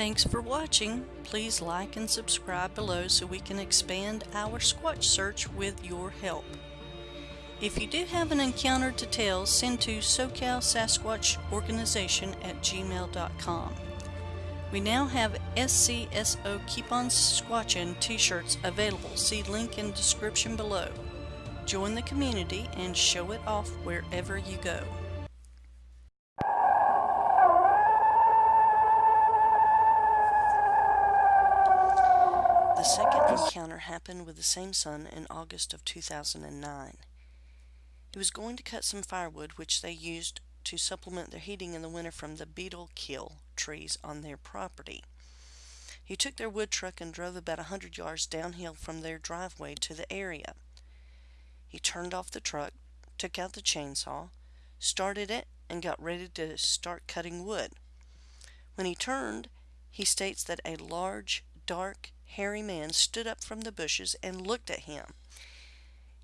Thanks for watching. Please like and subscribe below so we can expand our Squatch search with your help. If you do have an encounter to tell, send to SoCal Sasquatch Organization at gmail.com. We now have SCSO Keep On Squatchin t-shirts available. See link in description below. Join the community and show it off wherever you go. Happened with the same son in August of 2009. He was going to cut some firewood which they used to supplement their heating in the winter from the beetle kill trees on their property. He took their wood truck and drove about a hundred yards downhill from their driveway to the area. He turned off the truck, took out the chainsaw, started it, and got ready to start cutting wood. When he turned, he states that a large, dark, hairy man stood up from the bushes and looked at him.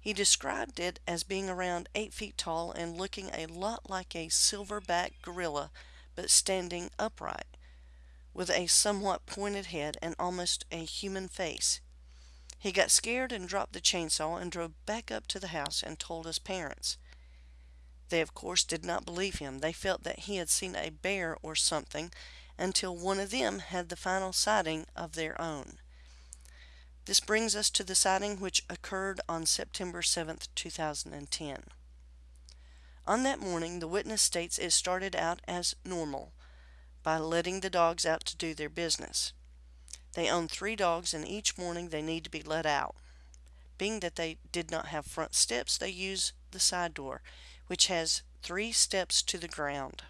He described it as being around 8 feet tall and looking a lot like a silverback gorilla, but standing upright, with a somewhat pointed head and almost a human face. He got scared and dropped the chainsaw and drove back up to the house and told his parents. They, of course, did not believe him. They felt that he had seen a bear or something until one of them had the final sighting of their own. This brings us to the sighting which occurred on September 7, 2010. On that morning, the witness states it started out as normal by letting the dogs out to do their business. They own three dogs and each morning they need to be let out. Being that they did not have front steps, they use the side door, which has three steps to the ground.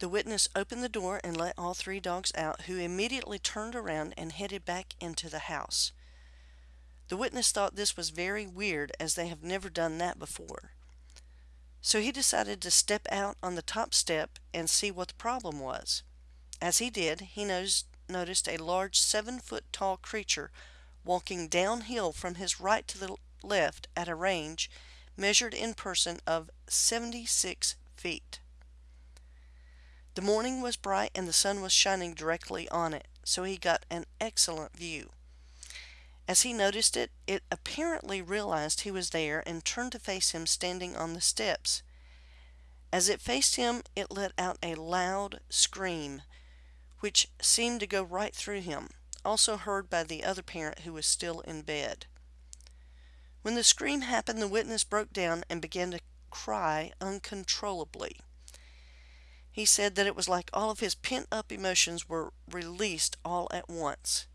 The witness opened the door and let all three dogs out, who immediately turned around and headed back into the house. The witness thought this was very weird as they have never done that before. So he decided to step out on the top step and see what the problem was. As he did, he noticed a large seven foot tall creature walking downhill from his right to the left at a range measured in person of 76 feet. The morning was bright and the sun was shining directly on it, so he got an excellent view. As he noticed it, it apparently realized he was there and turned to face him standing on the steps. As it faced him, it let out a loud scream, which seemed to go right through him, also heard by the other parent who was still in bed. When the scream happened, the witness broke down and began to cry uncontrollably. He said that it was like all of his pent up emotions were released all at once.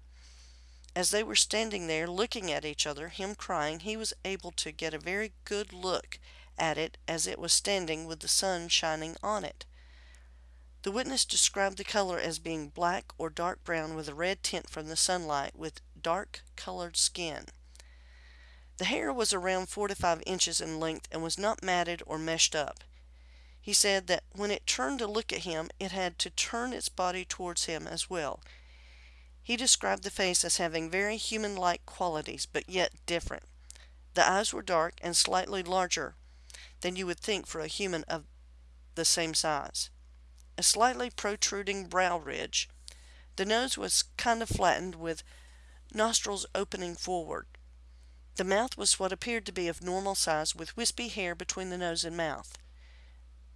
As they were standing there looking at each other, him crying, he was able to get a very good look at it as it was standing with the sun shining on it. The witness described the color as being black or dark brown with a red tint from the sunlight with dark colored skin. The hair was around 4 to 5 inches in length and was not matted or meshed up. He said that when it turned to look at him, it had to turn its body towards him as well. He described the face as having very human-like qualities, but yet different. The eyes were dark and slightly larger than you would think for a human of the same size. A slightly protruding brow ridge. The nose was kind of flattened with nostrils opening forward. The mouth was what appeared to be of normal size with wispy hair between the nose and mouth.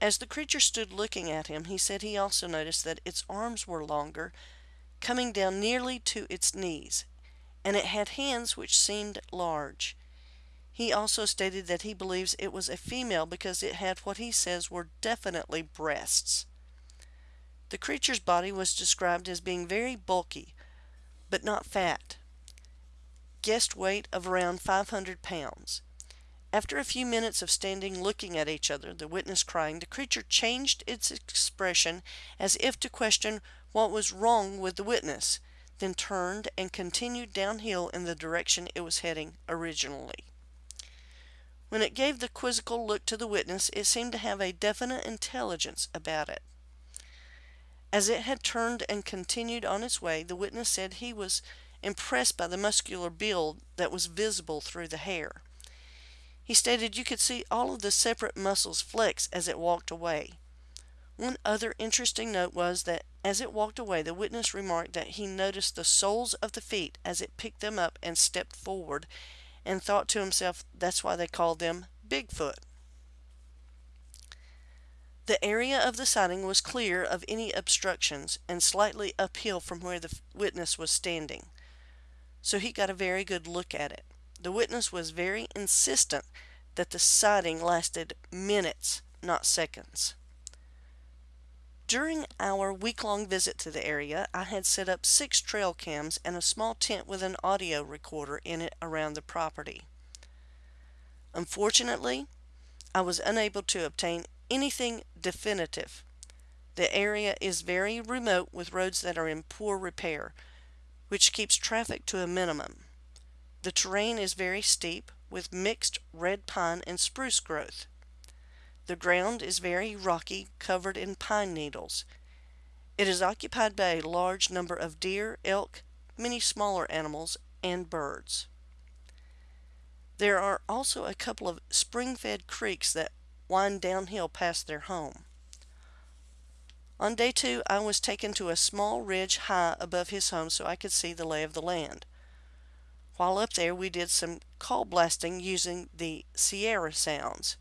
As the creature stood looking at him, he said he also noticed that its arms were longer, coming down nearly to its knees, and it had hands which seemed large. He also stated that he believes it was a female because it had what he says were definitely breasts. The creature's body was described as being very bulky, but not fat. Guessed weight of around 500 pounds. After a few minutes of standing looking at each other, the witness crying, the creature changed its expression as if to question what was wrong with the witness, then turned and continued downhill in the direction it was heading originally. When it gave the quizzical look to the witness, it seemed to have a definite intelligence about it. As it had turned and continued on its way, the witness said he was impressed by the muscular build that was visible through the hair. He stated you could see all of the separate muscles flex as it walked away. One other interesting note was that as it walked away, the witness remarked that he noticed the soles of the feet as it picked them up and stepped forward, and thought to himself that's why they called them Bigfoot. The area of the sighting was clear of any obstructions and slightly uphill from where the witness was standing, so he got a very good look at it. The witness was very insistent that the sighting lasted minutes, not seconds. During our week-long visit to the area, I had set up six trail cams and a small tent with an audio recorder in it around the property. Unfortunately, I was unable to obtain anything definitive. The area is very remote with roads that are in poor repair, which keeps traffic to a minimum. The terrain is very steep with mixed red pine and spruce growth. The ground is very rocky, covered in pine needles. It is occupied by a large number of deer, elk, many smaller animals, and birds. There are also a couple of spring-fed creeks that wind downhill past their home. On day two, I was taken to a small ridge high above his home so I could see the lay of the land. While up there, we did some call blasting using the Sierra sounds.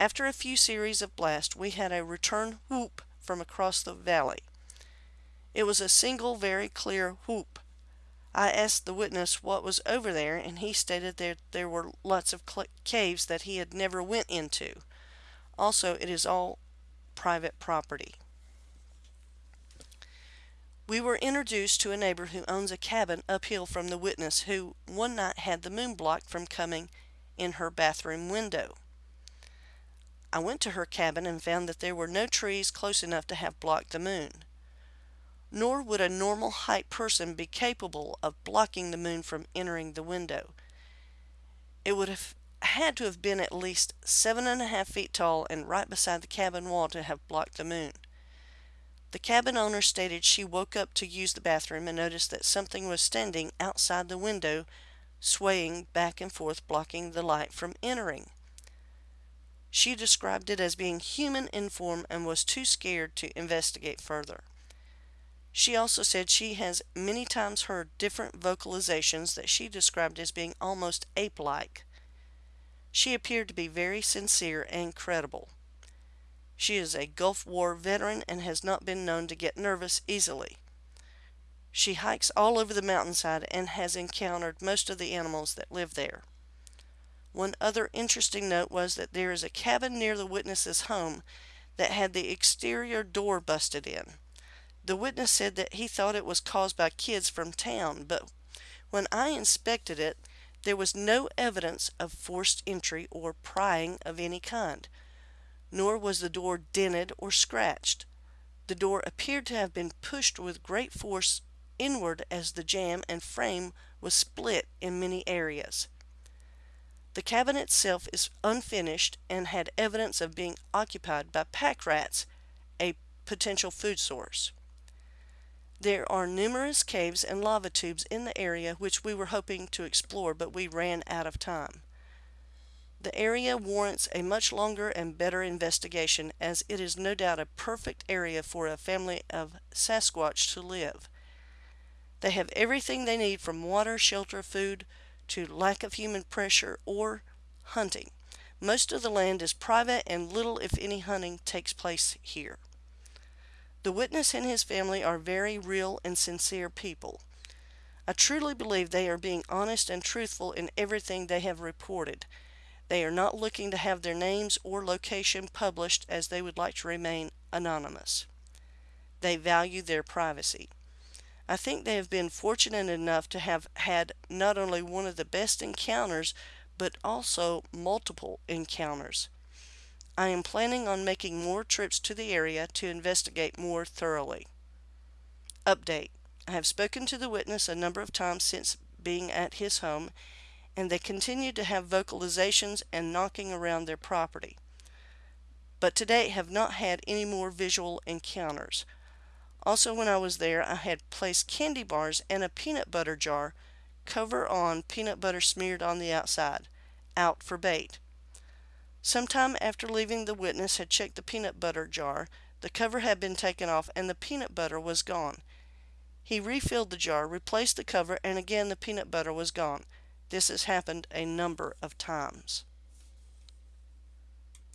After a few series of blasts, we had a return whoop from across the valley. It was a single very clear whoop. I asked the witness what was over there, and he stated that there were lots of caves that he had never went into. Also, it is all private property. We were introduced to a neighbor who owns a cabin uphill from the witness who one night had the moon blocked from coming in her bathroom window. I went to her cabin and found that there were no trees close enough to have blocked the moon. Nor would a normal height person be capable of blocking the moon from entering the window. It would have had to have been at least seven and a half feet tall and right beside the cabin wall to have blocked the moon. The cabin owner stated she woke up to use the bathroom and noticed that something was standing outside the window, swaying back and forth, blocking the light from entering. She described it as being human in form and was too scared to investigate further. She also said she has many times heard different vocalizations that she described as being almost ape-like. She appeared to be very sincere and credible. She is a Gulf War veteran and has not been known to get nervous easily. She hikes all over the mountainside and has encountered most of the animals that live there. One other interesting note was that there is a cabin near the witness's home that had the exterior door busted in. The witness said that he thought it was caused by kids from town, but when I inspected it, there was no evidence of forced entry or prying of any kind, nor was the door dented or scratched. The door appeared to have been pushed with great force inward as the jamb and frame was split in many areas. The cabin itself is unfinished and had evidence of being occupied by pack rats, a potential food source. There are numerous caves and lava tubes in the area which we were hoping to explore, but we ran out of time. The area warrants a much longer and better investigation as it is no doubt a perfect area for a family of Sasquatch to live. They have everything they need from water, shelter, food, to lack of human pressure or hunting. Most of the land is private and little if any hunting takes place here. The witness and his family are very real and sincere people. I truly believe they are being honest and truthful in everything they have reported. They are not looking to have their names or location published as they would like to remain anonymous. They value their privacy. I think they have been fortunate enough to have had not only one of the best encounters, but also multiple encounters. I am planning on making more trips to the area to investigate more thoroughly. Update. I have spoken to the witness a number of times since being at his home, and they continued to have vocalizations and knocking around their property. But to date have not had any more visual encounters. Also, when I was there, I had placed candy bars and a peanut butter jar, cover on, peanut butter smeared on the outside, out for bait. Sometime after leaving the witness had checked the peanut butter jar, the cover had been taken off and the peanut butter was gone. He refilled the jar, replaced the cover, and again the peanut butter was gone. This has happened a number of times.